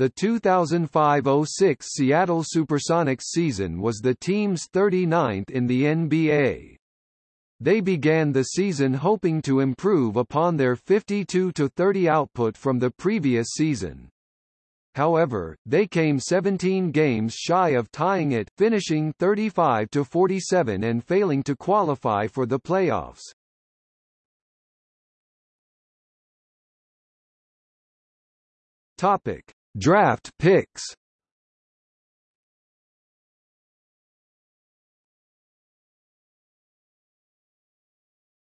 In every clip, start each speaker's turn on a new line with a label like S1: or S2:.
S1: The 2005-06 Seattle Supersonics season was the team's 39th in the NBA. They began the season hoping to improve upon their 52-30 output from the previous season. However, they came 17 games shy of tying it, finishing 35-47 and failing to qualify for the playoffs. Topic: Draft picks.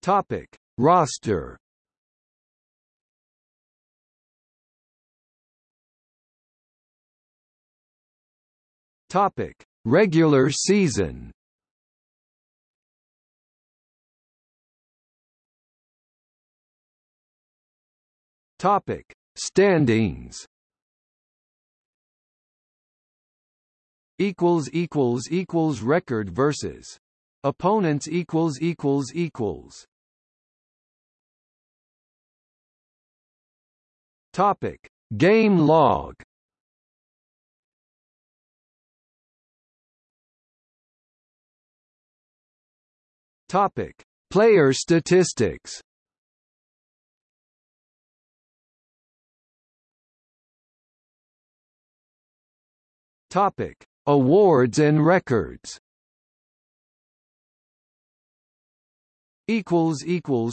S1: Topic: Roster. Topic: Regular season. Topic: Standings. Equals equals equals record versus opponents equals equals equals. Topic: Game log. Topic: Player statistics. Topic: Awards and records.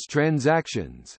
S1: Transactions.